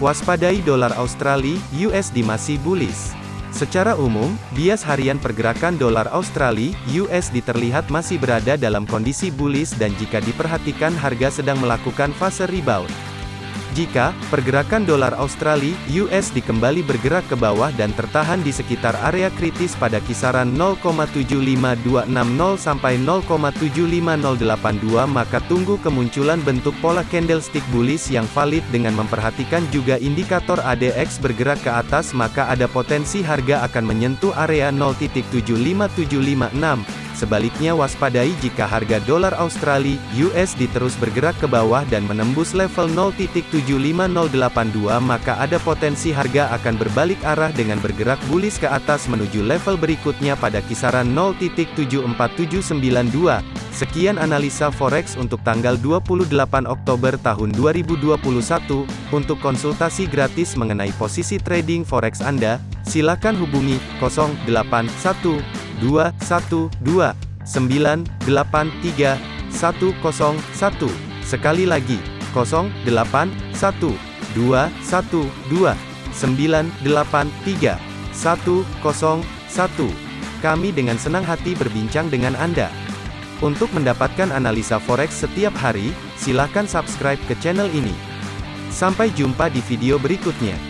Waspadai dolar Australia (USD) masih bullish. Secara umum, bias harian pergerakan dolar Australia (USD) terlihat masih berada dalam kondisi bullish dan jika diperhatikan harga sedang melakukan fase rebound. Jika pergerakan dolar Australia (USD) kembali bergerak ke bawah dan tertahan di sekitar area kritis pada kisaran 0,75260 sampai 0,75082 maka tunggu kemunculan bentuk pola candlestick bullish yang valid dengan memperhatikan juga indikator ADX bergerak ke atas maka ada potensi harga akan menyentuh area 0.75756 Sebaliknya waspadai jika harga dolar Australia (USD) terus bergerak ke bawah dan menembus level 0.75082 maka ada potensi harga akan berbalik arah dengan bergerak bullish ke atas menuju level berikutnya pada kisaran 0.74792. Sekian analisa forex untuk tanggal 28 Oktober tahun 2021. Untuk konsultasi gratis mengenai posisi trading forex Anda, silakan hubungi 081 dua satu dua sembilan delapan tiga satu kosong satu. Sekali lagi kosong delapan satu dua satu dua sembilan delapan tiga satu kosong satu. Kami dengan senang hati berbincang dengan Anda. Untuk mendapatkan analisa forex setiap hari silakan subscribe ke channel ini. Sampai jumpa di video berikutnya